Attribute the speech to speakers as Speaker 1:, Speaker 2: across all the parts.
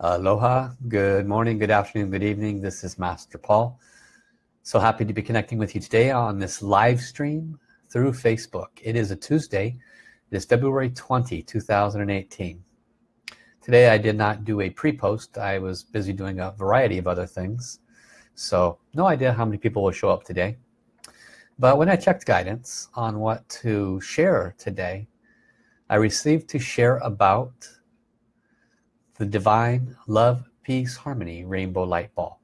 Speaker 1: Aloha, good morning, good afternoon, good evening. This is Master Paul. So happy to be connecting with you today on this live stream through Facebook. It is a Tuesday. It is February 20, 2018. Today I did not do a pre-post. I was busy doing a variety of other things. So no idea how many people will show up today. But when I checked guidance on what to share today, I received to share about the divine love peace harmony rainbow light ball.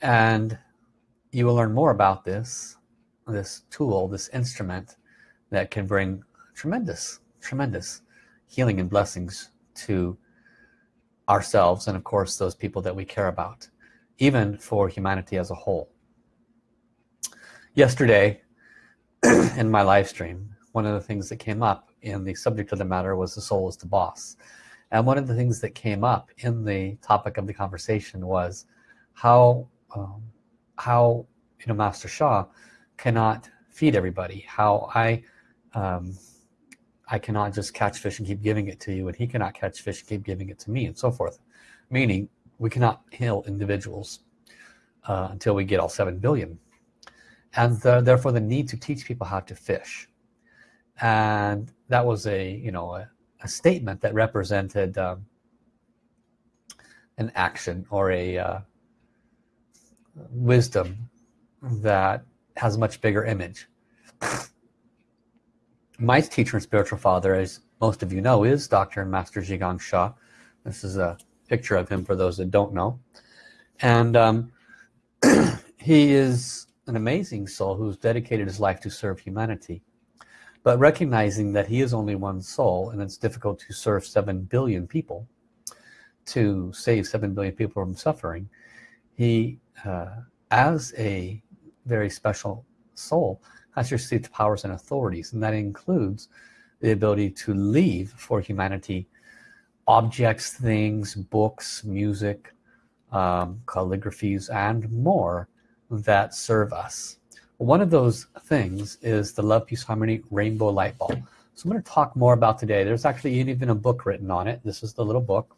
Speaker 1: And you will learn more about this this tool this instrument that can bring tremendous tremendous healing and blessings to ourselves and of course those people that we care about even for humanity as a whole. Yesterday in my live stream one of the things that came up in the subject of the matter was the soul is the boss and one of the things that came up in the topic of the conversation was how um, how you know Master Sha cannot feed everybody how I um, I cannot just catch fish and keep giving it to you and he cannot catch fish and keep giving it to me and so forth. Meaning we cannot heal individuals uh, until we get all 7 billion. And the, therefore the need to teach people how to fish. And that was a you know a, a statement that represented um, an action or a uh, wisdom that has a much bigger image. My teacher and spiritual father as most of you know is Dr. and Master Zhi Gang Sha. This is a picture of him for those that don't know. And um, he is an amazing soul who's dedicated his life to serve humanity but recognizing that he is only one soul and it's difficult to serve 7 billion people to save 7 billion people from suffering he uh, as a very special soul has received powers and authorities and that includes the ability to leave for humanity objects things books music um, calligraphies and more that serve us one of those things is the love peace harmony rainbow light ball. So I'm going to talk more about today. There's actually even a book written on it. This is the little book.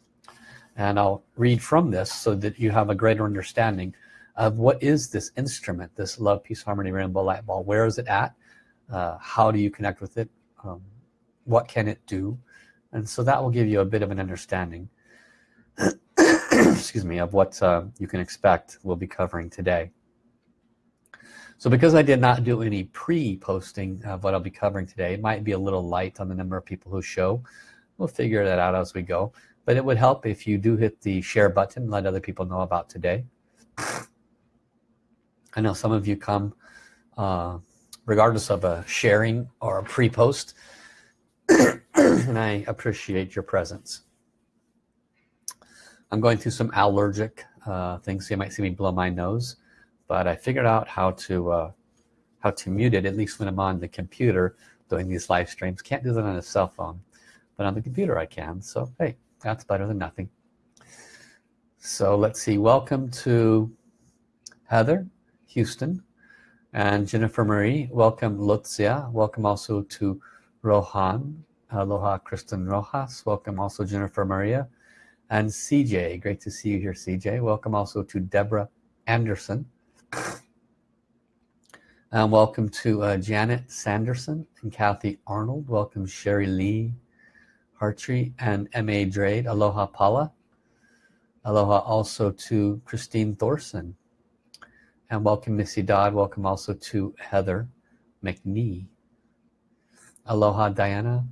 Speaker 1: And I'll read from this so that you have a greater understanding of what is this instrument this love peace harmony rainbow light ball where is it at? Uh, how do you connect with it? Um, what can it do? And so that will give you a bit of an understanding excuse me of what uh, you can expect we'll be covering today so because I did not do any pre-posting of what I'll be covering today, it might be a little light on the number of people who show. We'll figure that out as we go. But it would help if you do hit the share button, let other people know about today. I know some of you come uh, regardless of a sharing or a pre-post and I appreciate your presence. I'm going through some allergic uh, things so you might see me blow my nose but I figured out how to uh, how to mute it at least when I'm on the computer doing these live streams. Can't do that on a cell phone but on the computer I can. So hey that's better than nothing. So let's see. Welcome to Heather Houston and Jennifer Marie. Welcome Lutzia. Welcome also to Rohan Aloha Kristen Rojas. Welcome also Jennifer Maria and CJ great to see you here CJ welcome also to Deborah Anderson um, welcome to uh, Janet Sanderson and Kathy Arnold. Welcome Sherry Lee Hartree and M.A. Drade. Aloha Paula. Aloha also to Christine Thorson. And welcome Missy Dodd. Welcome also to Heather McNee. Aloha Diana.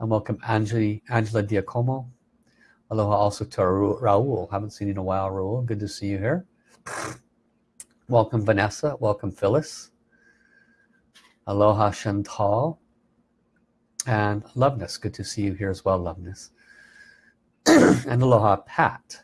Speaker 1: And welcome Angela, Angela Diacomo. Aloha also to Raul. Haven't seen you in a while, Raul. Good to see you here. Welcome Vanessa, welcome Phyllis. Aloha Chantal. And Loveness, good to see you here as well, Loveness. and Aloha Pat.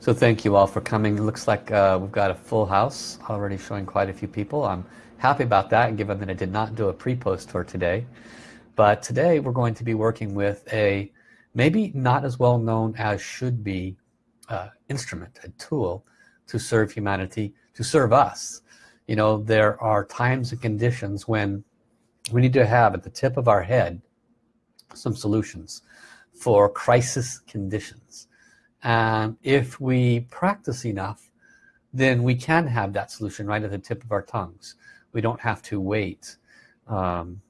Speaker 1: So thank you all for coming. It looks like uh, we've got a full house already showing quite a few people. I'm happy about that given that I did not do a pre-post for today. But today we're going to be working with a maybe not as well known as should be uh, instrument a tool to serve humanity to serve us. You know there are times and conditions when we need to have at the tip of our head some solutions for crisis conditions. And if we practice enough then we can have that solution right at the tip of our tongues we don't have to wait um,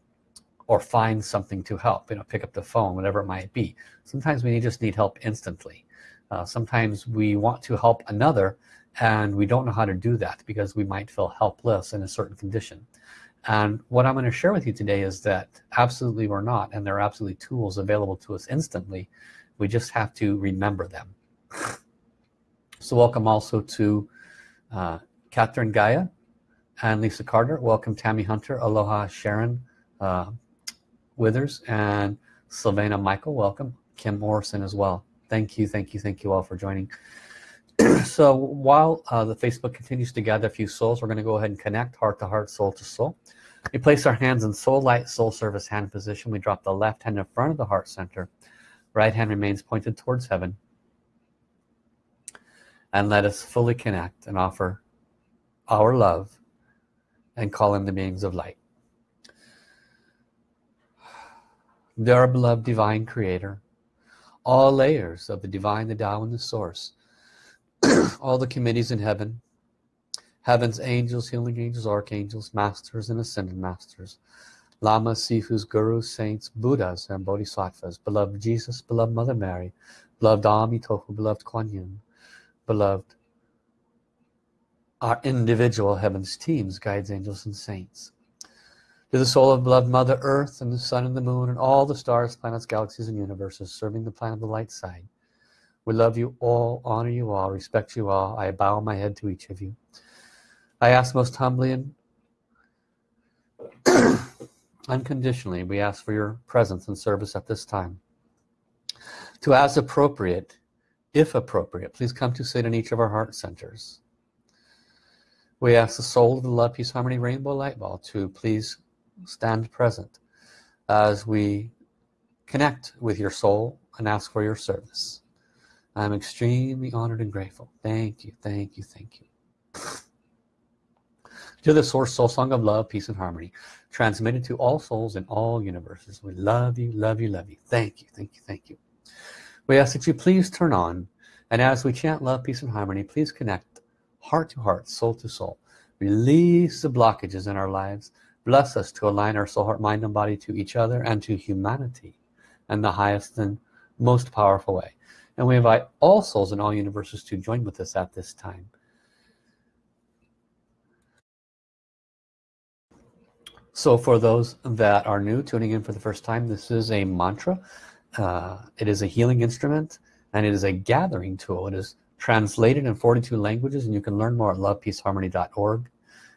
Speaker 1: or find something to help you know pick up the phone whatever it might be. Sometimes we just need help instantly. Uh, sometimes we want to help another and we don't know how to do that because we might feel helpless in a certain condition. And what I'm going to share with you today is that absolutely we're not and there are absolutely tools available to us instantly. We just have to remember them. So welcome also to uh, Catherine Gaia and Lisa Carter. Welcome Tammy Hunter. Aloha Sharon uh, Withers and Sylvana Michael. Welcome Kim Morrison as well. Thank you thank you thank you all for joining. So while uh, the Facebook continues to gather a few souls we're going to go ahead and connect heart to heart soul to soul. We place our hands in soul light soul service hand position. We drop the left hand in front of the heart center. Right hand remains pointed towards heaven. And let us fully connect and offer our love and call in the beings of light. Dear beloved divine creator all layers of the divine the Tao and the source all the committees in heaven heaven's angels healing angels archangels masters and ascended masters lamas sifus gurus saints buddhas and bodhisattvas beloved jesus beloved mother mary beloved amitofu beloved kuan yin beloved our individual heavens teams guides angels and saints. To the soul of beloved mother earth and the sun and the moon and all the stars planets galaxies and universes serving the planet of the light side we love you all honor you all respect you all. I bow my head to each of you. I ask most humbly and unconditionally we ask for your presence and service at this time. To as appropriate if appropriate please come to sit in each of our heart centers we ask the soul of the love peace harmony rainbow light ball to please stand present as we connect with your soul and ask for your service. I'm extremely honored and grateful. Thank you thank you thank you. To the source soul song of love peace and harmony transmitted to all souls in all universes. We love you love you love you. Thank you thank you thank you. We ask that you please turn on and as we chant love peace and harmony please connect heart to heart soul to soul. Release the blockages in our lives. Bless us to align our soul heart mind and body to each other and to humanity in the highest and most powerful way. And we invite all souls in all universes to join with us at this time. So for those that are new tuning in for the first time this is a mantra. Uh, it is a healing instrument and it is a gathering tool. It is translated in 42 languages and you can learn more at lovepeaceharmony.org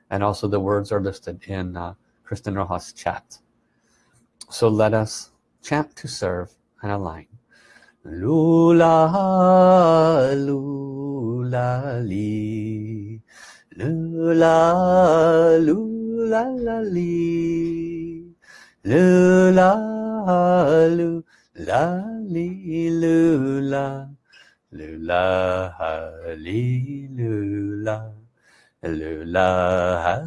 Speaker 1: and also the words are listed in uh, Kristen Rojas chat. So let us chant to serve and align. Lula lula li. Lula lula la li. Lula lula li lula 啦啦，哈利路亚，啦啦，哈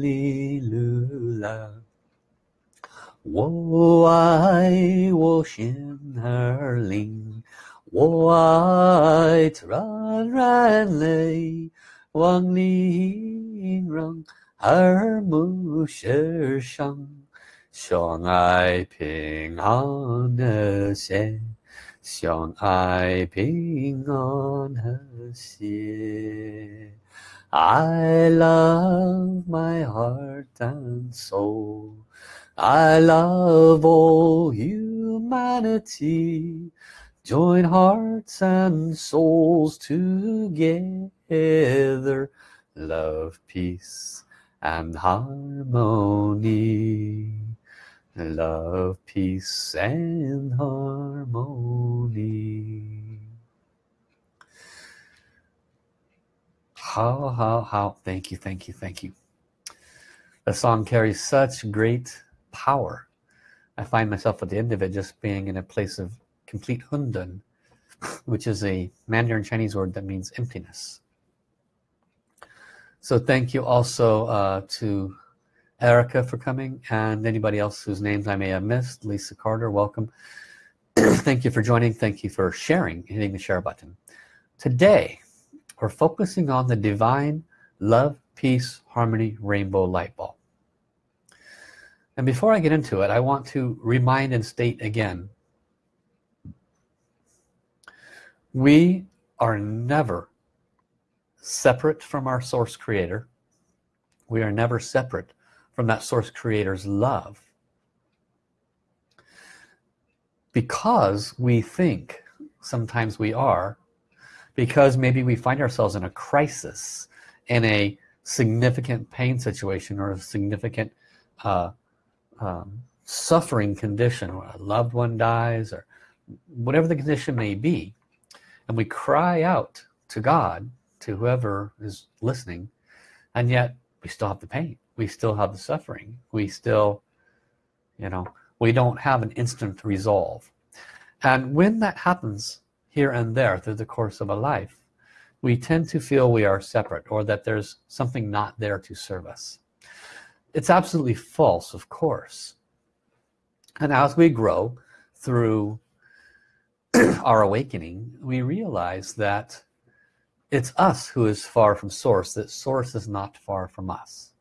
Speaker 1: 利路亚。我爱，我心儿灵，我爱，团圆里，万里情融，和睦世上，相爱平安的心。相爱平安和谐。I love my heart and soul I love all humanity Join hearts and souls together Love, peace and harmony Love, peace and harmony How, how, how. Thank you, thank you, thank you. The song carries such great power. I find myself at the end of it just being in a place of complete hundun, which is a Mandarin Chinese word that means emptiness. so thank you also uh, to Erica for coming and anybody else whose names I may have missed. Lisa Carter welcome. Thank you for joining. Thank you for sharing hitting the share button. Today we're focusing on the divine love peace harmony rainbow light ball and before I get into it I want to remind and state again we are never separate from our source creator. We are never separate from that source creator's love. Because we think sometimes we are because maybe we find ourselves in a crisis in a significant pain situation or a significant uh, um, suffering condition where a loved one dies or whatever the condition may be and we cry out to God to whoever is listening and yet we still have the pain we still have the suffering. We still you know we don't have an instant resolve. And when that happens here and there through the course of a life we tend to feel we are separate or that there's something not there to serve us. It's absolutely false of course. And as we grow through our awakening we realize that it's us who is far from source that source is not far from us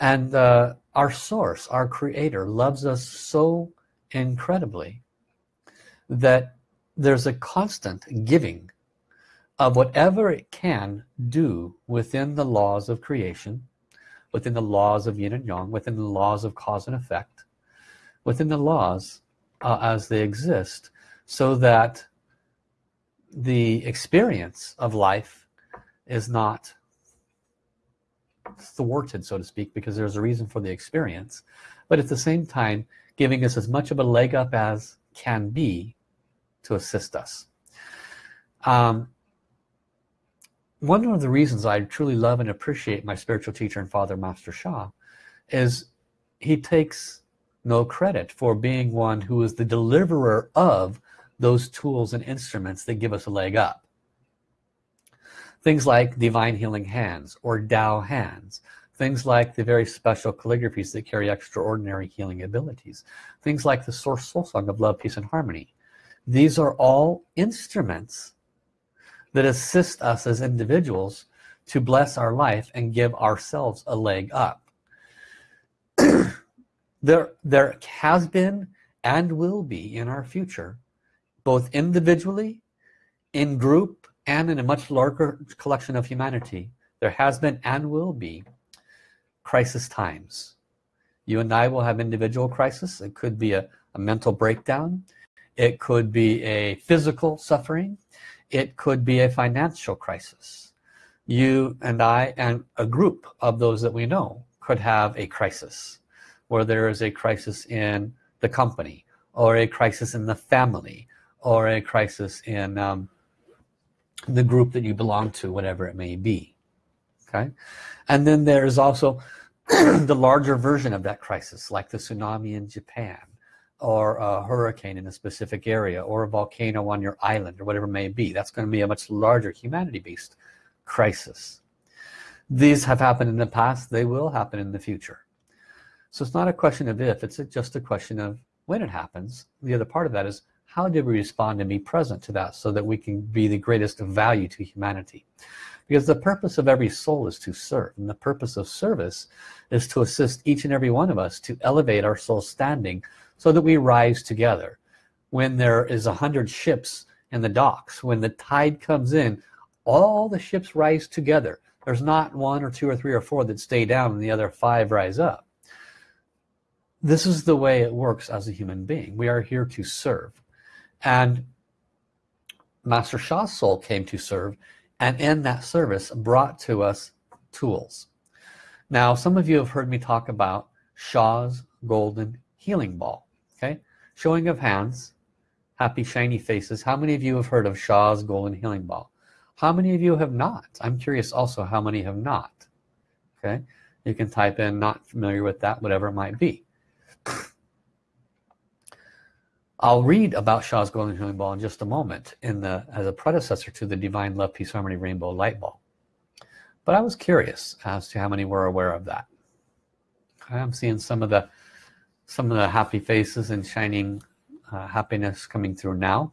Speaker 1: and uh, our source our creator loves us so incredibly that there's a constant giving of whatever it can do within the laws of creation within the laws of yin and yang within the laws of cause and effect within the laws uh, as they exist so that the experience of life is not thwarted so to speak because there's a reason for the experience. But at the same time giving us as much of a leg up as can be to assist us. Um, one of the reasons I truly love and appreciate my spiritual teacher and father Master Sha is he takes no credit for being one who is the deliverer of those tools and instruments that give us a leg up things like divine healing hands or Tao hands. Things like the very special calligraphies that carry extraordinary healing abilities. Things like the source soul song of love peace and harmony. These are all instruments that assist us as individuals to bless our life and give ourselves a leg up. There there has been and will be in our future both individually in group and in a much larger collection of humanity there has been and will be crisis times. You and I will have individual crisis. It could be a, a mental breakdown. It could be a physical suffering. It could be a financial crisis. You and I and a group of those that we know could have a crisis where there is a crisis in the company or a crisis in the family or a crisis in um, the group that you belong to whatever it may be. Okay? And then there's also the larger version of that crisis like the tsunami in Japan or a hurricane in a specific area or a volcano on your island or whatever it may be. That's going to be a much larger humanity-based crisis. These have happened in the past. They will happen in the future. So it's not a question of if it's just a question of when it happens. The other part of that is how did we respond and be present to that so that we can be the greatest value to humanity? Because the purpose of every soul is to serve and the purpose of service is to assist each and every one of us to elevate our soul standing so that we rise together. When there is a hundred ships in the docks when the tide comes in all the ships rise together. There's not one or two or three or four that stay down and the other five rise up. This is the way it works as a human being. We are here to serve and Master Sha's soul came to serve and in that service brought to us tools. Now some of you have heard me talk about Sha's golden healing ball okay? Showing of hands happy shiny faces. How many of you have heard of Sha's golden healing ball? How many of you have not? I'm curious also how many have not okay? You can type in not familiar with that whatever it might be I'll read about Sha's golden healing ball in just a moment in the as a predecessor to the divine love peace harmony rainbow light ball. But I was curious as to how many were aware of that. I'm seeing some of the some of the happy faces and shining uh, happiness coming through now.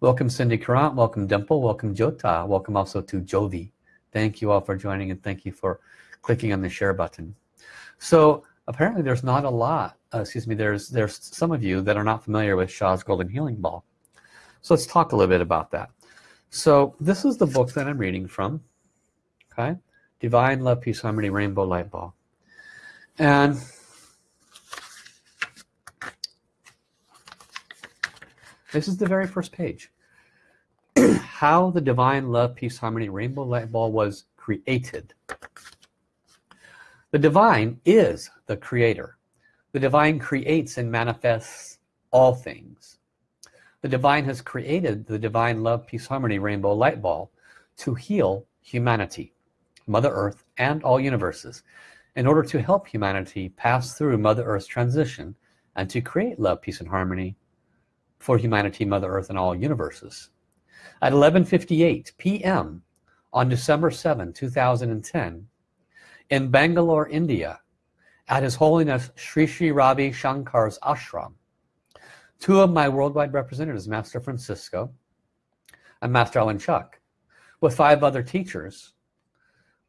Speaker 1: Welcome Cindy Currant. Welcome Dimple. Welcome Jota. Welcome also to Jovi thank you all for joining and thank you for clicking on the share button. So apparently there's not a lot uh, excuse me there's there's some of you that are not familiar with Sha's Golden Healing Ball. So let's talk a little bit about that. So this is the book that I'm reading from okay? Divine love peace harmony rainbow light ball. And this is the very first page. How the divine love peace harmony rainbow light ball was created. The divine is the creator the divine creates and manifests all things the divine has created the divine love peace harmony rainbow light ball to heal humanity mother earth and all universes in order to help humanity pass through mother earth's transition and to create love peace and harmony for humanity mother earth and all universes at 11:58 p.m. on December 7 2010 in Bangalore India at His Holiness Sri Sri Ravi Shankar's ashram. Two of my worldwide representatives Master Francisco and Master Alan Chuck with five other teachers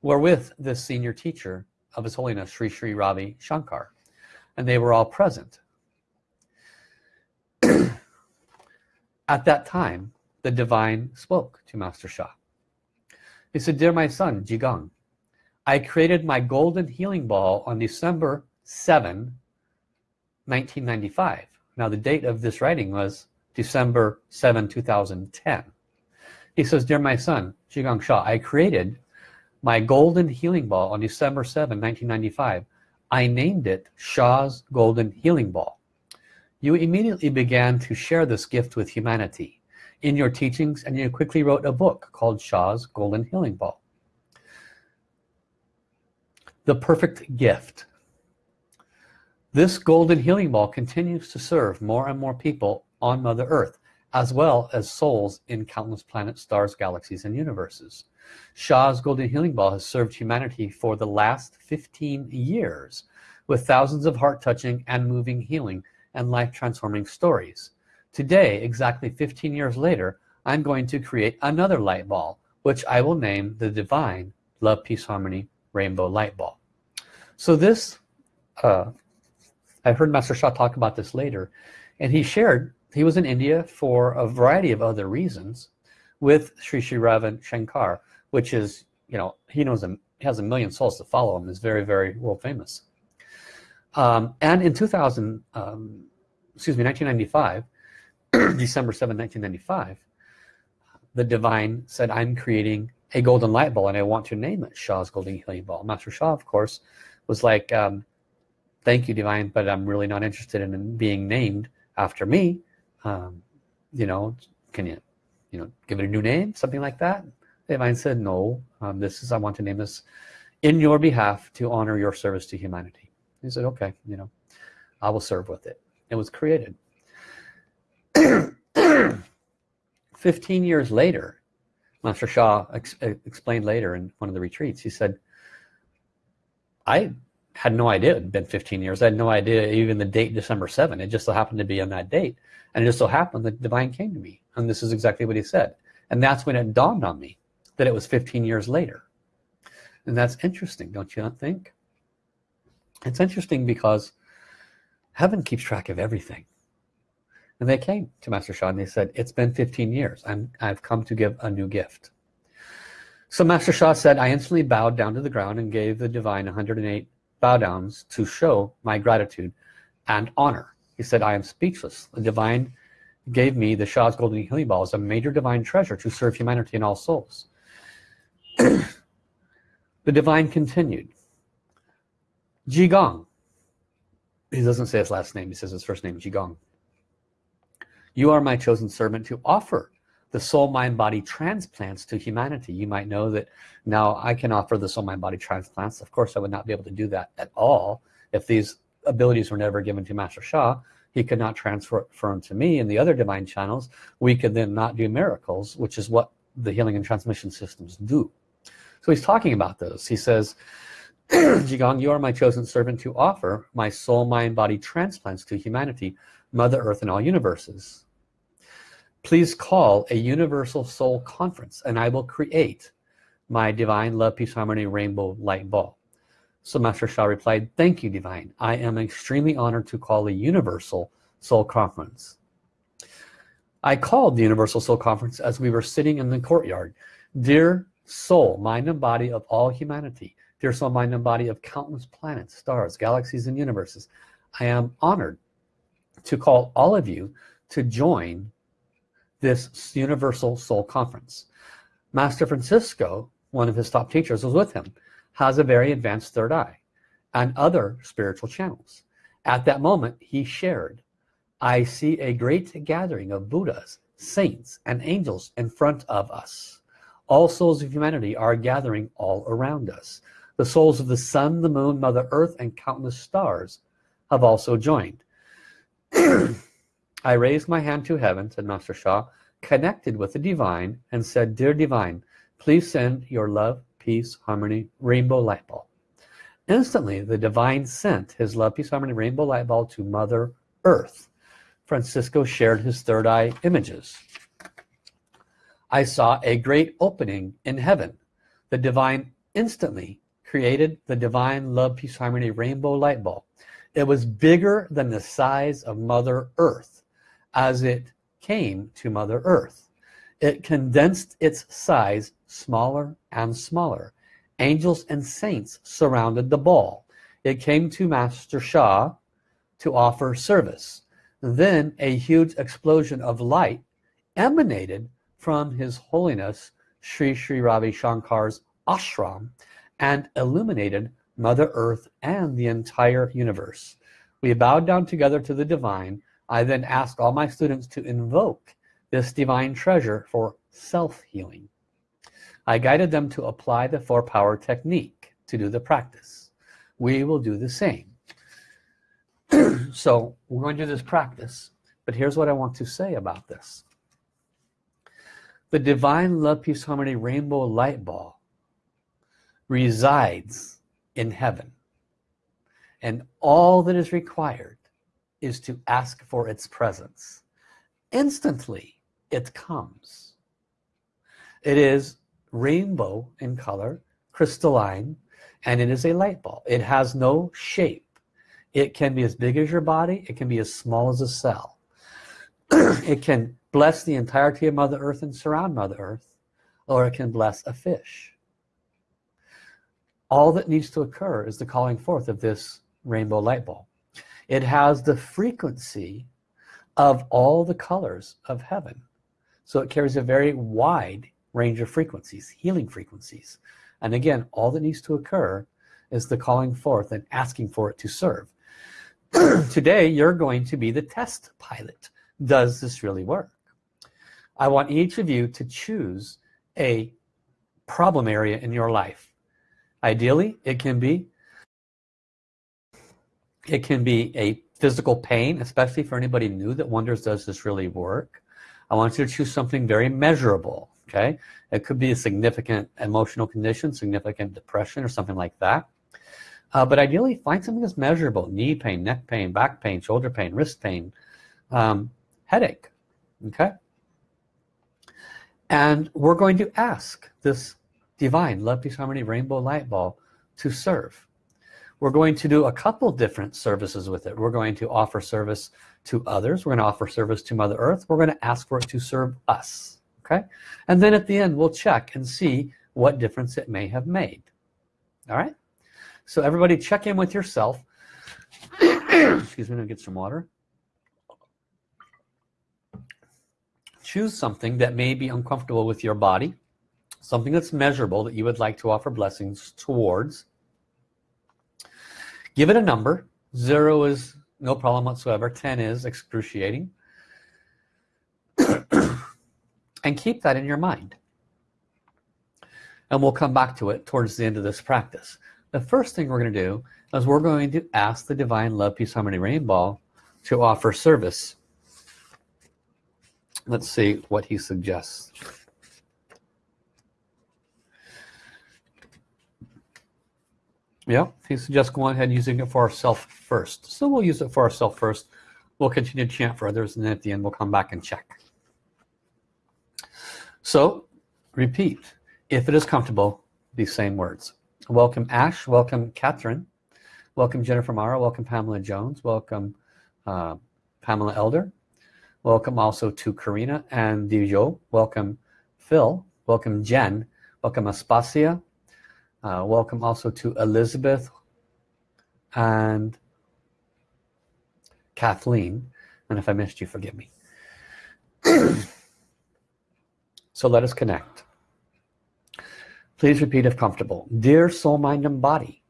Speaker 1: were with this senior teacher of His Holiness Sri Sri Ravi Shankar and they were all present. At that time the divine spoke to Master Sha he said dear my son Zhi Gang I created my golden healing ball on December 7 1995 now the date of this writing was December 7 2010 he says dear my son Zhi Gang Sha I created my golden healing ball on December 7 1995 I named it Sha's golden healing ball. You immediately began to share this gift with humanity. In your teachings and you quickly wrote a book called Sha's golden healing ball the perfect gift this golden healing ball continues to serve more and more people on Mother Earth, as well as souls in countless planets, stars, galaxies, and universes. Sha's golden healing ball has served humanity for the last 15 years with thousands of heart-touching and moving healing and life-transforming stories. Today, exactly 15 years later, I'm going to create another light ball, which I will name the Divine Love, Peace, Harmony Rainbow Light Ball. So this uh, I heard Master Sha talk about this later and he shared he was in India for a variety of other reasons with Sri Sri Ravi Shankar which is you know he knows him has a million souls to follow him is very very world famous. Um, and in 2000 um, excuse me 1995 December 7 1995 the divine said I'm creating a golden light ball and I want to name it Sha's golden healing ball Master Sha of course was like um, thank you divine but I'm really not interested in being named after me. Um, you know can you you know give it a new name? Something like that. Divine said no. Um, this is I want to name this in your behalf to honor your service to humanity. He said okay you know I will serve with it. It was created. 15 years later Master Sha ex explained later in one of the retreats he said I had no idea it had been 15 years. I had no idea even the date December 7 it just so happened to be on that date. And it just so happened that the divine came to me. And this is exactly what he said. And that's when it dawned on me that it was 15 years later. And that's interesting don't you not think? It's interesting because heaven keeps track of everything. And they came to Master Sha and they said it's been 15 years. I'm I've come to give a new gift so Master Sha said I instantly bowed down to the ground and gave the divine 108 bow downs to show my gratitude and honor. He said I am speechless. The divine gave me the Sha's golden healing ball as a major divine treasure to serve humanity and all souls. The divine continued Zhi Gang. He doesn't say his last name. He says his first name Zhi Gang. You are my chosen servant to offer the soul mind body transplants to humanity. You might know that now I can offer the soul mind body transplants. Of course I would not be able to do that at all if these abilities were never given to Master Sha he could not transfer them to me and the other divine channels. We could then not do miracles which is what the healing and transmission systems do. So he's talking about those he says Zhi Gang you are my chosen servant to offer my soul mind body transplants to humanity mother earth and all universes please call a universal soul conference and I will create my divine love peace harmony rainbow light ball. So Master Sha replied thank you divine. I am extremely honored to call a universal soul conference. I called the universal soul conference as we were sitting in the courtyard. Dear soul mind and body of all humanity dear soul mind and body of countless planets stars galaxies and universes I am honored to call all of you to join this universal soul conference. Master Francisco one of his top teachers was with him has a very advanced third eye and other spiritual channels. At that moment he shared I see a great gathering of Buddhas saints and angels in front of us. All souls of humanity are gathering all around us. The souls of the sun the moon mother earth and countless stars have also joined I raised my hand to heaven, said Master Sha, connected with the divine and said, Dear divine, please send your love, peace, harmony, rainbow light ball. Instantly, the divine sent his love, peace, harmony, rainbow light ball to Mother Earth. Francisco shared his third eye images. I saw a great opening in heaven. The divine instantly created the divine love, peace, harmony, rainbow light ball. It was bigger than the size of Mother Earth as it came to Mother Earth. It condensed its size smaller and smaller. Angels and saints surrounded the ball. It came to Master Sha to offer service. Then a huge explosion of light emanated from His Holiness Sri Sri Ravi Shankar's ashram and illuminated Mother Earth and the entire universe. We bowed down together to the divine I then ask all my students to invoke this divine treasure for self-healing. I guided them to apply the four power technique to do the practice. We will do the same. so we're going to do this practice, but here's what I want to say about this. The divine love, peace, harmony, rainbow light ball resides in heaven. And all that is required is to ask for its presence. Instantly it comes. It is rainbow in color crystalline and it is a light ball. It has no shape. It can be as big as your body. It can be as small as a cell. It can bless the entirety of Mother Earth and surround Mother Earth or it can bless a fish. All that needs to occur is the calling forth of this rainbow light ball it has the frequency of all the colors of heaven. So it carries a very wide range of frequencies healing frequencies. And again all that needs to occur is the calling forth and asking for it to serve. Today you're going to be the test pilot. Does this really work? I want each of you to choose a problem area in your life. Ideally it can be it can be a physical pain, especially for anybody new that wonders, does this really work? I want you to choose something very measurable, okay? It could be a significant emotional condition, significant depression or something like that. Uh, but ideally, find something that's measurable. Knee pain, neck pain, back pain, shoulder pain, wrist pain, um, headache, okay? And we're going to ask this divine love, peace, harmony, rainbow light ball to serve we're going to do a couple different services with it. We're going to offer service to others. We're going to offer service to Mother Earth. We're going to ask for it to serve us okay? And then at the end we'll check and see what difference it may have made all right? So everybody check in with yourself. Excuse me to get some water. Choose something that may be uncomfortable with your body something that's measurable that you would like to offer blessings towards give it a number. Zero is no problem whatsoever. 10 is excruciating. And keep that in your mind. And we'll come back to it towards the end of this practice. The first thing we're going to do is we're going to ask the divine love peace harmony rainbow to offer service. Let's see what he suggests Yeah, he suggests going ahead using it for ourselves first. So we'll use it for ourselves first. We'll continue to chant for others and then at the end we'll come back and check. So repeat, if it is comfortable, these same words. Welcome Ash, welcome Catherine, welcome Jennifer Mara, welcome Pamela Jones, welcome uh, Pamela Elder, welcome also to Karina and Dijo, welcome Phil, welcome Jen, welcome Aspasia, uh, welcome also to Elizabeth and Kathleen. And if I missed you, forgive me. so let us connect. Please repeat if comfortable. Dear soul, mind, and body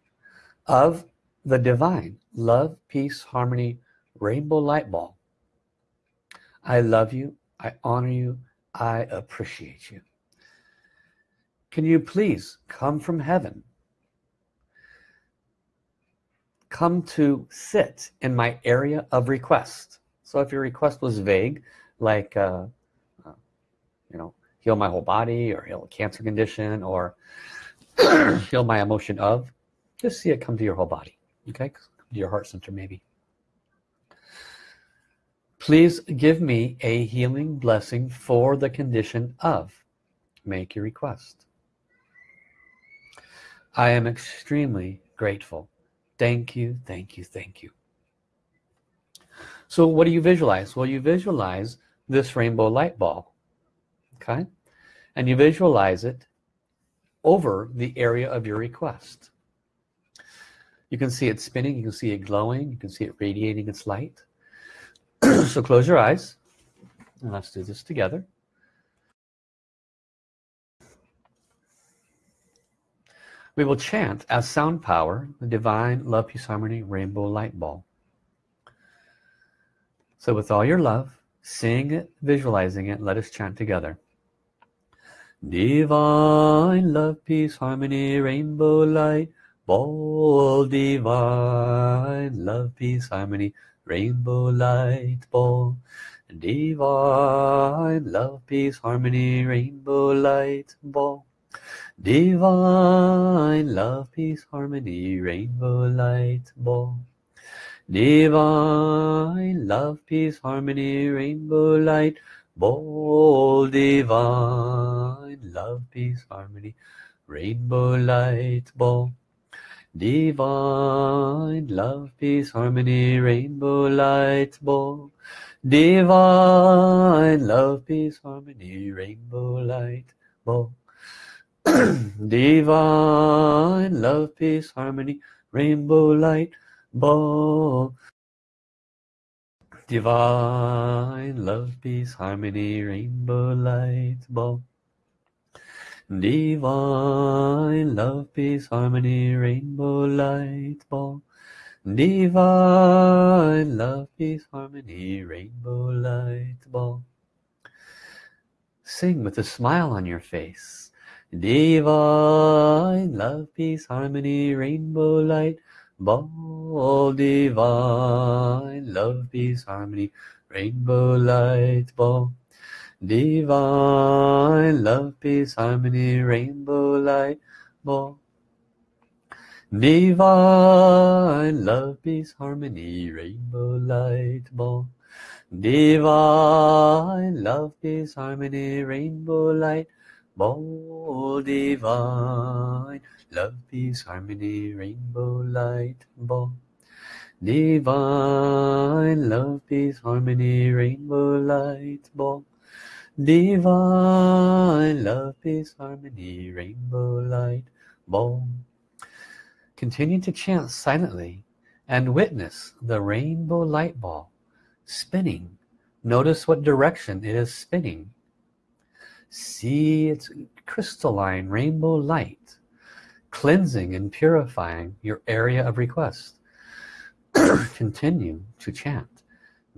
Speaker 1: of the divine love, peace, harmony, rainbow light ball. I love you. I honor you. I appreciate you. Can you please come from heaven? Come to sit in my area of request. So if your request was vague, like, uh, uh, you know, heal my whole body or heal a cancer condition or heal my emotion of, just see it come to your whole body, okay? To your heart center maybe. Please give me a healing blessing for the condition of. Make your request. I am extremely grateful. Thank you, thank you, thank you. So what do you visualize? Well, you visualize this rainbow light ball, okay? And you visualize it over the area of your request. You can see it spinning, you can see it glowing, you can see it radiating its light. so close your eyes and let's do this together. We will chant as sound power the divine love, peace, harmony, rainbow light ball. So with all your love, seeing it, visualizing it, let us chant together. Divine love, peace, harmony, rainbow light, ball, divine love, peace, harmony, rainbow light, ball. Divine love, peace, harmony, rainbow light, ball. Divine love, peace, harmony, rainbow light ball. Divine love, peace, harmony, rainbow light ball. Divine love, peace, harmony, rainbow light ball. Divine love, peace, harmony, rainbow light ball. Divine love, peace, harmony, rainbow light ball. divine love peace harmony rainbow light ball. Divine love peace harmony rainbow light ball. Divine love peace harmony rainbow light ball. Divine love peace harmony rainbow light ball. Sing with a smile on your face Divine love, peace, harmony, rainbow light, ball. Divine love, peace, harmony, rainbow light, ball. Divine love, peace, harmony, rainbow light, ball. Divine love, peace, harmony, rainbow light, ball. Divine love, peace, harmony, rainbow light, ball divine love peace harmony rainbow light ball divine love peace harmony rainbow light ball divine love peace harmony rainbow light ball continue to chant silently and witness the rainbow light ball spinning. Notice what direction it is spinning see its crystalline rainbow light cleansing and purifying your area of request. Continue to chant.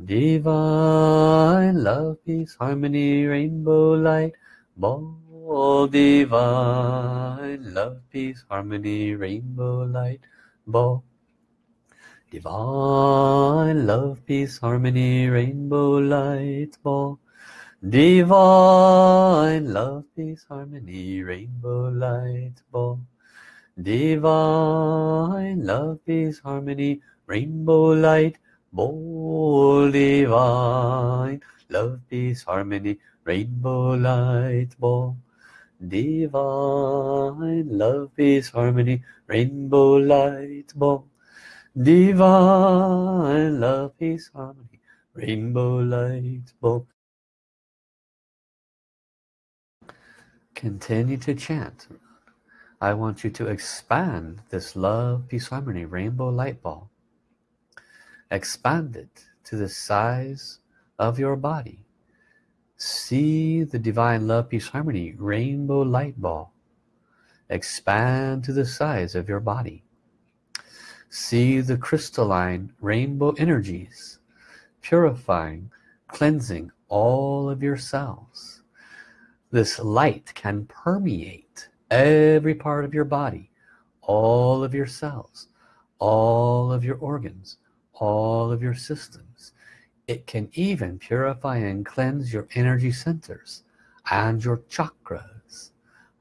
Speaker 1: Divine love peace harmony rainbow light. Ball divine love peace harmony rainbow light. Ball. Divine love peace harmony rainbow light. Ball Divine love, peace, harmony, rainbow light ball. divine love peace harmony rainbow light ball. Divine love peace harmony rainbow light ball. Divine love peace harmony rainbow light ball. Divine love peace harmony rainbow light ball continue to chant. I want you to expand this love peace harmony rainbow light ball expand it to the size of your body. See the divine love peace harmony rainbow light ball expand to the size of your body. See the crystalline rainbow energies purifying cleansing all of your cells this light can permeate every part of your body all of your cells all of your organs all of your systems. It can even purify and cleanse your energy centers and your chakras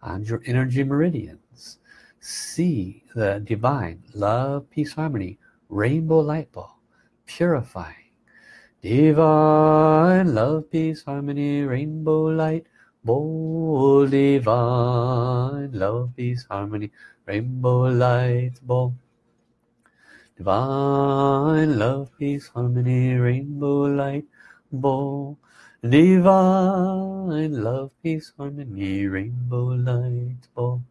Speaker 1: and your energy meridians. See the divine love peace harmony rainbow light ball purifying. Divine love peace harmony rainbow light ball divine love peace harmony rainbow light ball divine love peace harmony rainbow light ball divine love peace harmony rainbow light ball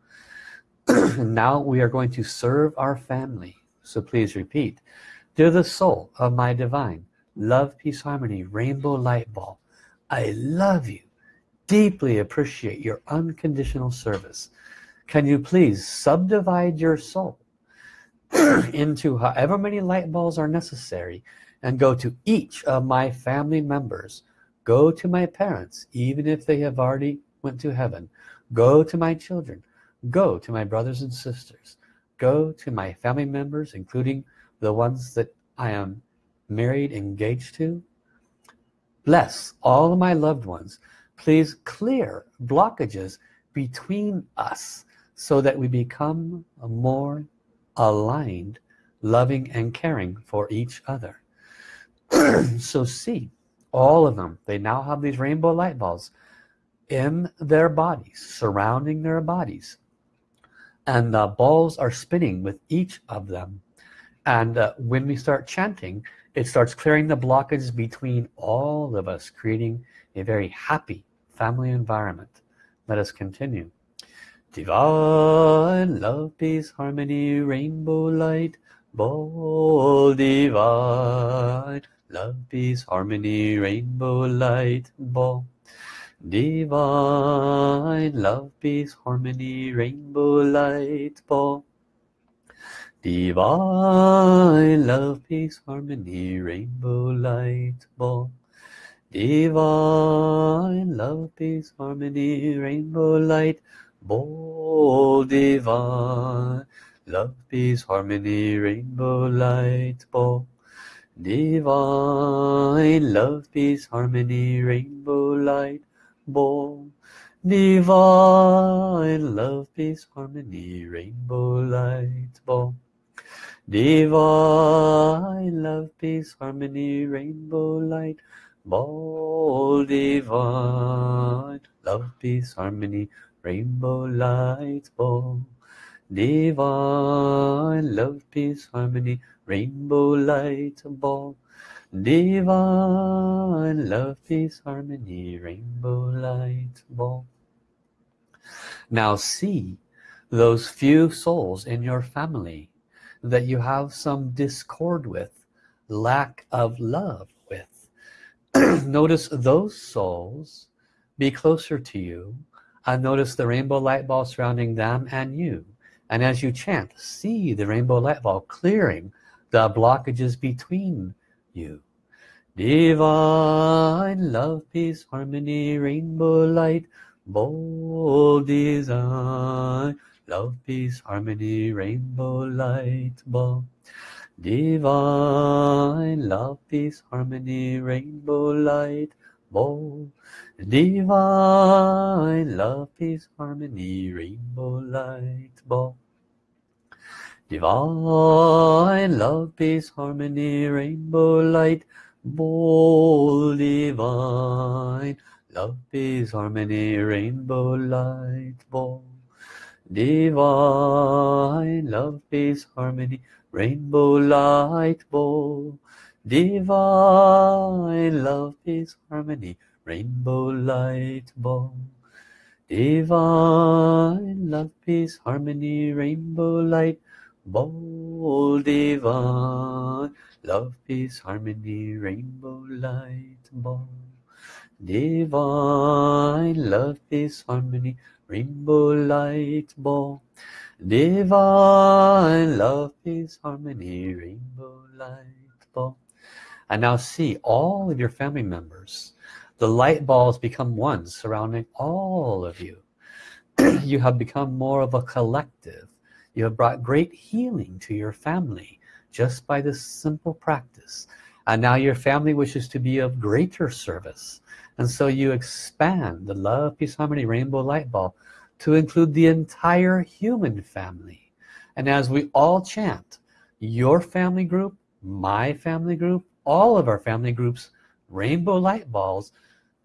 Speaker 1: now we are going to serve our family. So please repeat. Dear the soul of my divine love peace harmony rainbow light ball I love you deeply appreciate your unconditional service. Can you please subdivide your soul into however many light balls are necessary and go to each of my family members? Go to my parents even if they have already went to heaven. Go to my children. Go to my brothers and sisters. Go to my family members including the ones that I am married engaged to. Bless all of my loved ones please clear blockages between us so that we become more aligned loving and caring for each other. So see all of them they now have these rainbow light balls in their bodies surrounding their bodies. And the balls are spinning with each of them. And uh, when we start chanting it starts clearing the blockages between all of us creating a very happy family environment let us continue Divine love, peace, harmony, rainbow light, ball divine. Love, peace, harmony, rainbow light, ball. Divine love, peace, harmony, rainbow light, ball. Divine love, peace, harmony, rainbow light, ball. Divine love, peace, harmony, rainbow light, ball divine love peace harmony rainbow light ball divine love peace harmony rainbow light ball divine love peace harmony rainbow light ball divine love peace harmony rainbow light ball divine love peace harmony rainbow light ball divine love peace harmony rainbow light ball divine love peace harmony rainbow light ball now see those few souls in your family that you have some discord with lack of love notice those souls be closer to you. And notice the rainbow light ball surrounding them and you. And as you chant see the rainbow light ball clearing the blockages between you. Divine love peace harmony rainbow light ball design. Love peace harmony rainbow light ball divine love peace harmony rainbow light ball divine love peace harmony rainbow light ball Divine love, peace, harmony, rainbow light, ball divine. Love, peace, harmony, rainbow light, ball. Divine love, peace, harmony, rainbow light, ball. Divine love, peace, harmony, rainbow light, ball. Divine love, peace, harmony, rainbow light, ball divine. Love, peace, harmony, rainbow light, ball. Divine love, peace, harmony, rainbow light, ball. Divine love, peace, harmony, rainbow light, ball. And now see all of your family members. The light balls become one surrounding all of you. You have become more of a collective. You have brought great healing to your family just by this simple practice. And now your family wishes to be of greater service. And so you expand the love peace harmony rainbow light ball to include the entire human family. And as we all chant your family group my family group all of our family groups rainbow light balls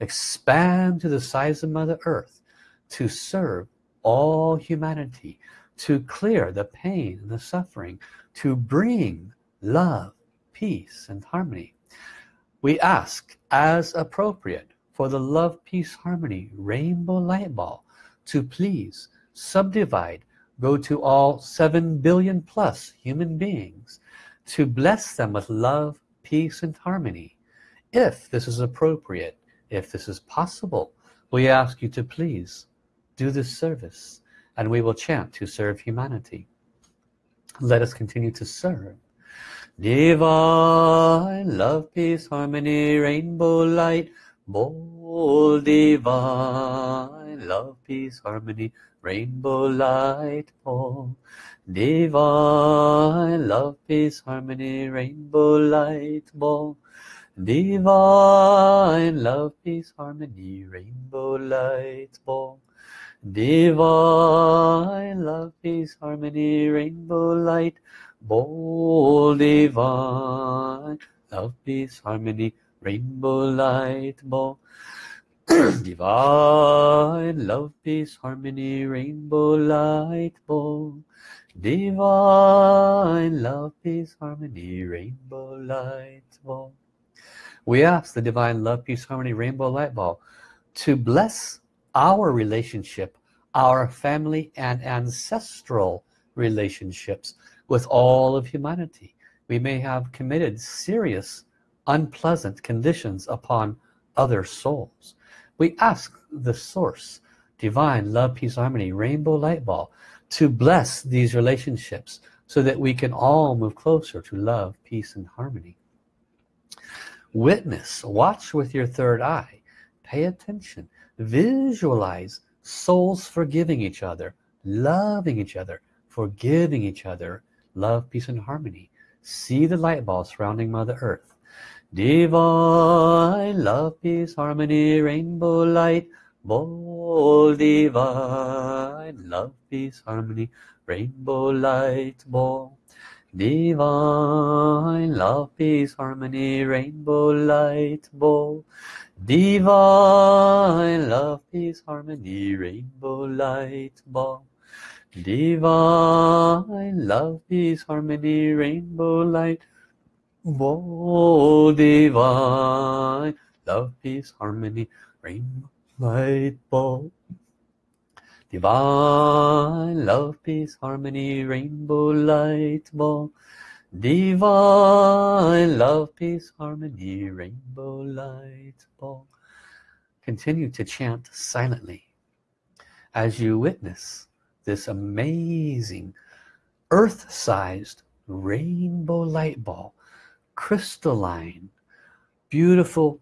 Speaker 1: expand to the size of Mother Earth to serve all humanity to clear the pain and the suffering to bring love peace and harmony. We ask as appropriate for the love peace harmony rainbow light ball to please subdivide go to all 7 billion plus human beings to bless them with love peace and harmony. If this is appropriate if this is possible we ask you to please do this service and we will chant to serve humanity. Let us continue to serve. Divine love peace harmony rainbow light ball divine love peace harmony rainbow light ball divine love peace harmony rainbow light ball Divine love, peace, harmony, rainbow light ball. Divine love, peace, harmony, rainbow light ball. Divine love, peace, harmony, rainbow light ball. Divine love, peace, harmony, rainbow light ball. Divine love, peace, harmony, rainbow light ball we ask the divine love peace harmony rainbow light ball to bless our relationship our family and ancestral relationships with all of humanity. We may have committed serious unpleasant conditions upon other souls we ask the source divine love peace harmony rainbow light ball to bless these relationships so that we can all move closer to love peace and harmony. Witness watch with your third eye pay attention visualize souls forgiving each other loving each other forgiving each other love peace and harmony. See the light ball surrounding mother earth divine love peace harmony rainbow light ball divine love peace harmony rainbow light ball Divine love, peace, harmony, rainbow light ball. Divine love, peace, harmony, rainbow light ball. Divine love, peace, harmony, rainbow light ball. Divine love, peace, harmony, rainbow light ball divine love peace harmony rainbow light ball divine love peace harmony rainbow light ball continue to chant silently as you witness this amazing earth-sized rainbow light ball crystalline beautiful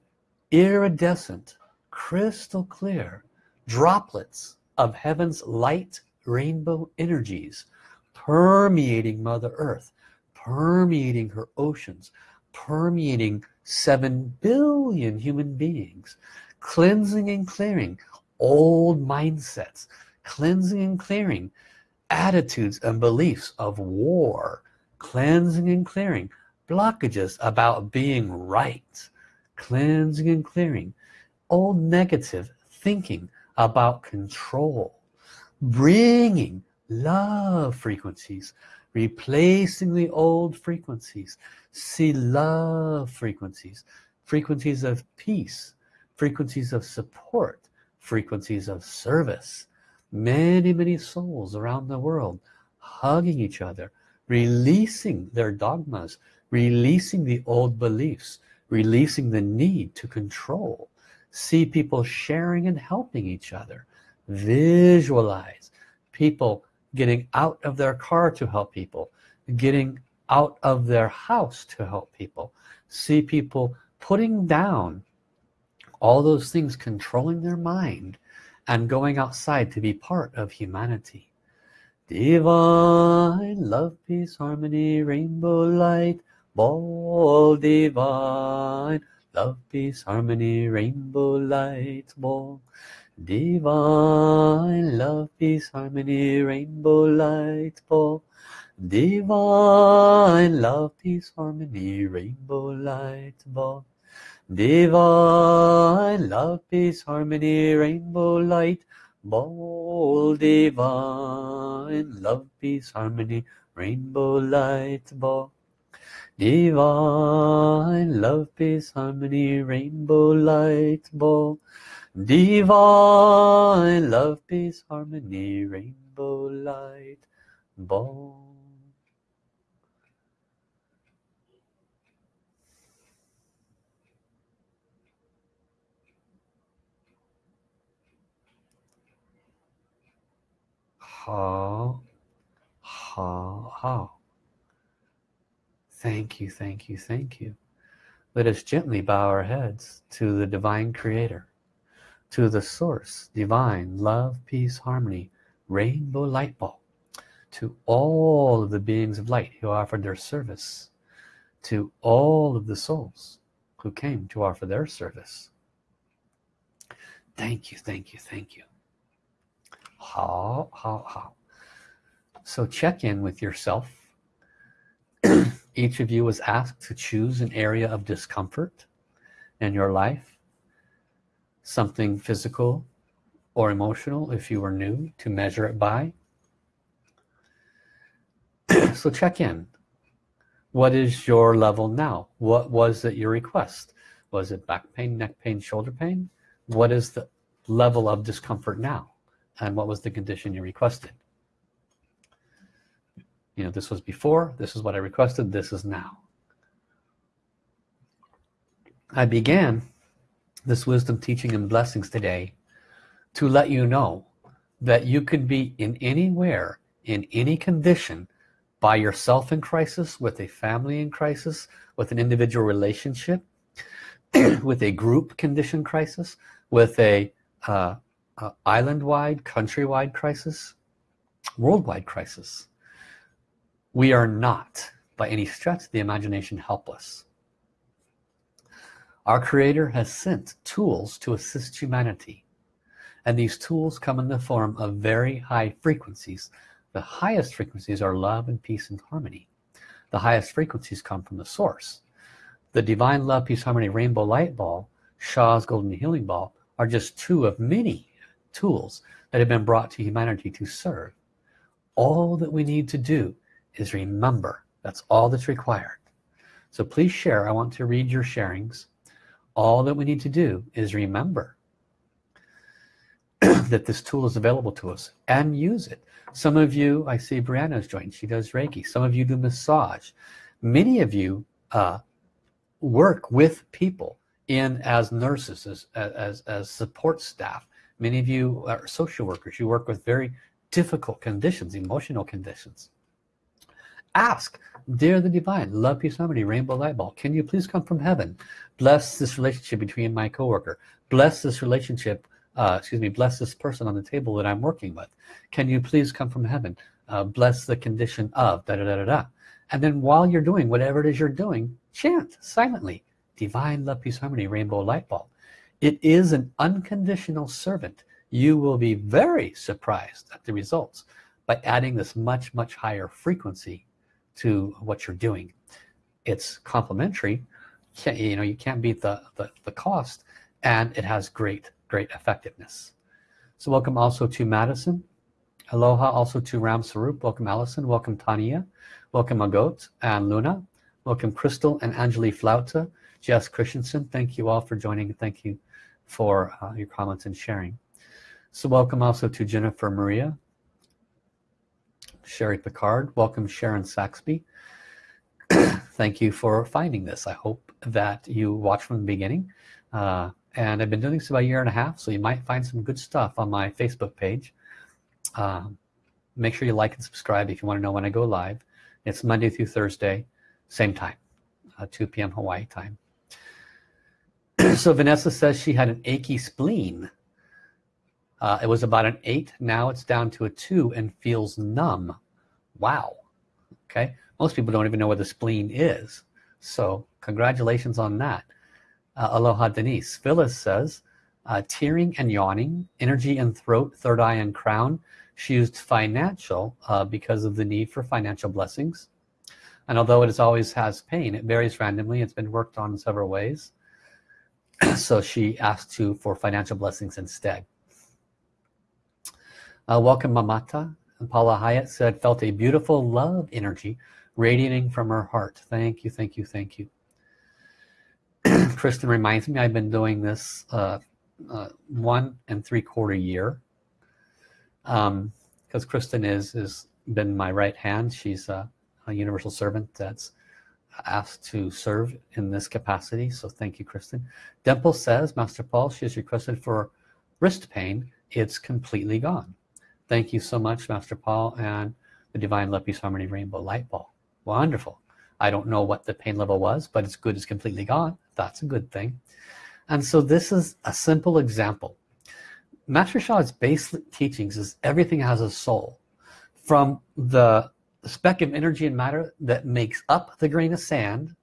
Speaker 1: iridescent crystal clear droplets of heaven's light rainbow energies permeating mother earth permeating her oceans permeating seven billion human beings cleansing and clearing old mindsets cleansing and clearing attitudes and beliefs of war cleansing and clearing blockages about being right cleansing and clearing old negative thinking about control bringing love frequencies replacing the old frequencies. See love frequencies frequencies of peace frequencies of support frequencies of service. Many many souls around the world hugging each other releasing their dogmas releasing the old beliefs releasing the need to control. See people sharing and helping each other. Visualize people getting out of their car to help people getting out of their house to help people. See people putting down all those things controlling their mind and going outside to be part of humanity. Divine love peace harmony rainbow light ball divine love peace harmony rainbow light ball divine love peace harmony rainbow light ball divine love peace harmony rainbow light ball divine love peace harmony rainbow light ball divine love peace harmony rainbow light ball divine love peace harmony rainbow light ball. Divine love peace harmony rainbow light ball. Hao hao hao thank you thank you thank you. Let us gently bow our heads to the divine creator to the source divine love peace harmony rainbow light ball to all of the beings of light who offered their service to all of the souls who came to offer their service. Thank you thank you thank you. Hao hao hao so check in with yourself each of you was asked to choose an area of discomfort in your life something physical or emotional if you were new to measure it by. So check in. What is your level now? What was it your request? Was it back pain neck pain shoulder pain? What is the level of discomfort now? And what was the condition you requested you know this was before this is what I requested this is now I began this wisdom teaching and blessings today to let you know that you could be in anywhere in any condition by yourself in crisis with a family in crisis with an individual relationship with a group condition crisis with a uh, uh, island-wide, country-wide crisis, worldwide crisis. We are not, by any stretch the imagination, helpless. Our Creator has sent tools to assist humanity. And these tools come in the form of very high frequencies. The highest frequencies are love and peace and harmony. The highest frequencies come from the source. The Divine Love, Peace, Harmony Rainbow Light Ball, Sha's Golden Healing Ball are just two of many tools that have been brought to humanity to serve all that we need to do is remember. That's all that's required. So please share. I want to read your sharings. All that we need to do is remember that this tool is available to us and use it. Some of you I see Brianna's joined. She does Reiki. Some of you do massage. Many of you uh, work with people in as nurses as, as, as support staff. Many of you are social workers. You work with very difficult conditions, emotional conditions. Ask, dear the divine, love, peace, harmony, rainbow light ball, can you please come from heaven? Bless this relationship between my coworker. Bless this relationship, uh, excuse me, bless this person on the table that I'm working with. Can you please come from heaven? Uh, bless the condition of da da da da da. And then while you're doing whatever it is you're doing, chant silently, divine love, peace, harmony, rainbow light ball it is an unconditional servant you will be very surprised at the results by adding this much much higher frequency to what you're doing. It's complementary you know you can't beat the, the, the cost and it has great great effectiveness. So welcome also to Madison. Aloha also to Ram Sarup welcome Allison. Welcome Tania. Welcome Agot and Luna. Welcome Crystal and Angeli Flauta. Jess Christensen thank you all for joining. Thank you for uh, your comments and sharing. So welcome also to Jennifer Maria Sherry Picard. Welcome Sharon Saxby. Thank you for finding this. I hope that you watch from the beginning. Uh, and I've been doing this about a year and a half so you might find some good stuff on my Facebook page. Uh, make sure you like and subscribe if you want to know when I go live. It's Monday through Thursday same time uh, 2 p.m. Hawaii time. So Vanessa says she had an achy spleen uh, it was about an eight. Now it's down to a two and feels numb. Wow. Okay. Most people don't even know where the spleen is. So congratulations on that. Uh, aloha Denise. Phyllis says uh, tearing and yawning energy and throat third eye and crown. She used financial uh, because of the need for financial blessings. And although it is always has pain it varies randomly. It's been worked on in several ways. So she asked to for financial blessings instead uh, welcome Mamata. And Paula Hyatt said felt a beautiful love energy radiating from her heart. Thank you thank you thank you. Kristen reminds me I've been doing this uh, uh, one and three quarter year. Because um, Kristen is is been my right hand. She's a, a, universal servant that's asked to serve in this capacity. So thank you Kristen. Dimple says Master Paul she has requested for wrist pain. It's completely gone thank you so much Master Paul and the Divine Love Peace Harmony Rainbow Light Ball wonderful. I don't know what the pain level was but it's good. It's completely gone. That's a good thing. And so this is a simple example. Master Sha's basic teachings is everything has a soul. From the speck of energy and matter that makes up the grain of sand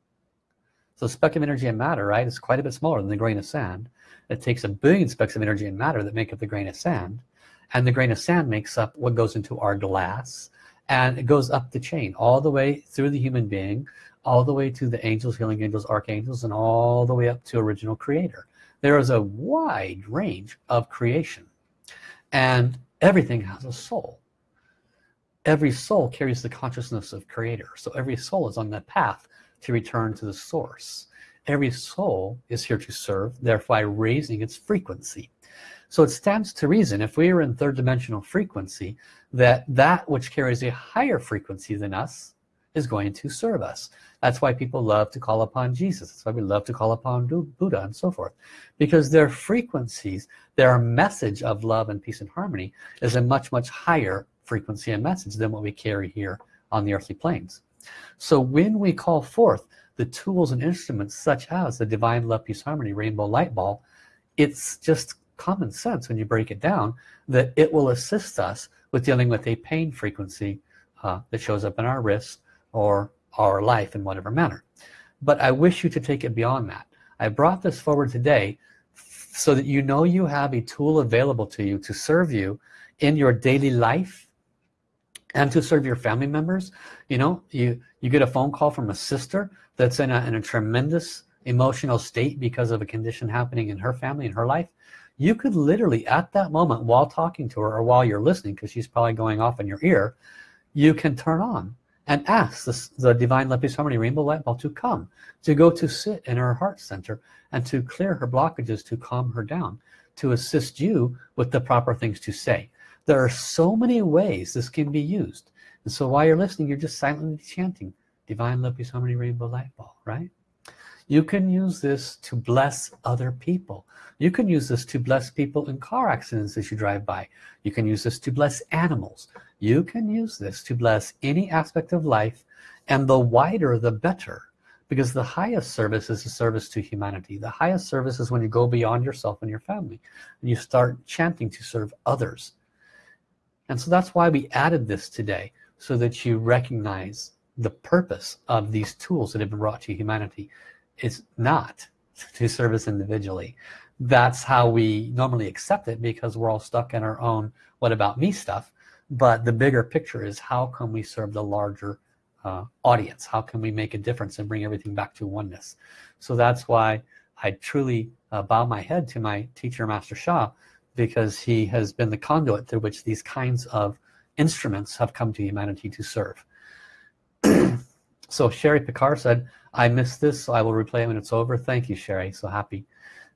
Speaker 1: so speck of energy and matter right is quite a bit smaller than the grain of sand. It takes a billion specks of energy and matter that make up the grain of sand and the grain of sand makes up what goes into our glass and it goes up the chain all the way through the human being all the way to the angels healing angels archangels and all the way up to original creator. There is a wide range of creation and everything has a soul. Every soul carries the consciousness of creator so every soul is on the path to return to the source. Every soul is here to serve thereby raising its frequency so it stands to reason if we are in third dimensional frequency that that which carries a higher frequency than us is going to serve us. That's why people love to call upon Jesus. That's why we love to call upon Buddha and so forth. Because their frequencies their message of love and peace and harmony is a much much higher frequency and message than what we carry here on the earthly planes. So when we call forth the tools and instruments such as the divine love peace harmony rainbow light ball it's just common sense when you break it down that it will assist us with dealing with a pain frequency uh, that shows up in our wrists or our life in whatever manner. But I wish you to take it beyond that. I brought this forward today so that you know you have a tool available to you to serve you in your daily life and to serve your family members. You know you you get a phone call from a sister that's in a, in a tremendous emotional state because of a condition happening in her family in her life you could literally at that moment while talking to her or while you're listening because she's probably going off in your ear you can turn on and ask the, the divine peace harmony rainbow light ball to come to go to sit in her heart center and to clear her blockages to calm her down to assist you with the proper things to say. There are so many ways this can be used. And so while you're listening you're just silently chanting divine peace harmony rainbow light ball right you can use this to bless other people. You can use this to bless people in car accidents as you drive by. You can use this to bless animals. You can use this to bless any aspect of life and the wider the better because the highest service is a service to humanity. The highest service is when you go beyond yourself and your family. And you start chanting to serve others. And so that's why we added this today so that you recognize the purpose of these tools that have been brought to humanity it's not to service individually. That's how we normally accept it because we're all stuck in our own what about me stuff. But the bigger picture is how can we serve the larger uh, audience? How can we make a difference and bring everything back to oneness? So that's why I truly uh, bow my head to my teacher Master Sha because he has been the conduit through which these kinds of instruments have come to humanity to serve so Sherry Picard said I missed this so I will replay it when it's over. Thank you Sherry. So happy.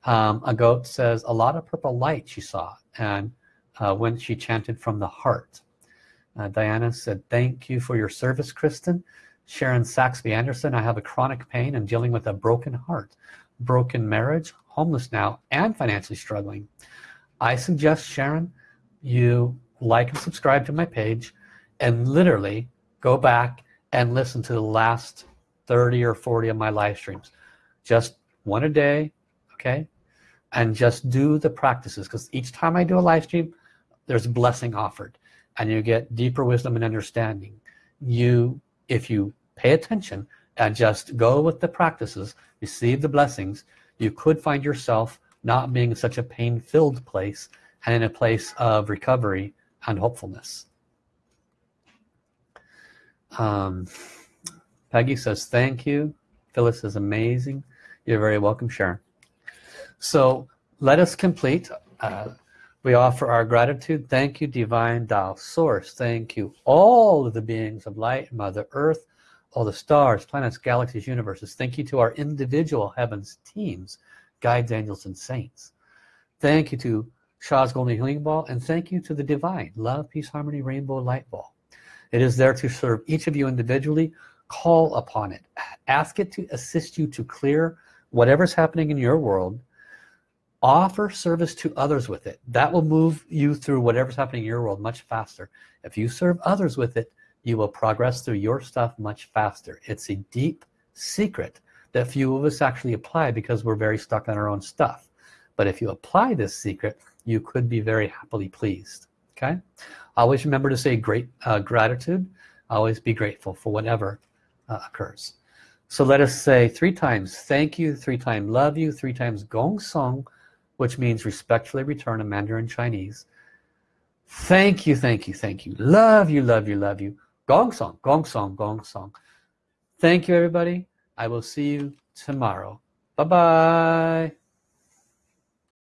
Speaker 1: Um, Agot says a lot of purple light she saw and uh, when she chanted from the heart. Uh, Diana said thank you for your service Kristen. Sharon Saxby Anderson I have a chronic pain and dealing with a broken heart broken marriage homeless now and financially struggling. I suggest Sharon you like and subscribe to my page and literally go back and listen to the last 30 or 40 of my live streams. Just one a day okay? And just do the practices because each time I do a live stream there's a blessing offered and you get deeper wisdom and understanding. You if you pay attention and just go with the practices receive the blessings you could find yourself not being in such a pain-filled place and in a place of recovery and hopefulness um, Peggy says thank you. Phyllis is amazing. You're very welcome Sharon. So let us complete. Uh, we offer our gratitude. Thank you divine Tao source. Thank you all of the beings of light mother earth all the stars planets galaxies universes. Thank you to our individual heavens teams guides angels and saints. Thank you to Sha's golden healing ball and thank you to the divine. Love peace harmony rainbow light ball it is there to serve each of you individually. Call upon it. Ask it to assist you to clear whatever's happening in your world. Offer service to others with it. That will move you through whatever's happening in your world much faster. If you serve others with it you will progress through your stuff much faster. It's a deep secret that few of us actually apply because we're very stuck on our own stuff. But if you apply this secret you could be very happily pleased okay? Always remember to say great uh, gratitude. Always be grateful for whatever uh, occurs. So let us say three times thank you three times love you three times gong song which means respectfully return in Mandarin Chinese. Thank you thank you thank you. Love you love you love you. Gong song gong song gong song. Thank you everybody. I will see you tomorrow. Bye bye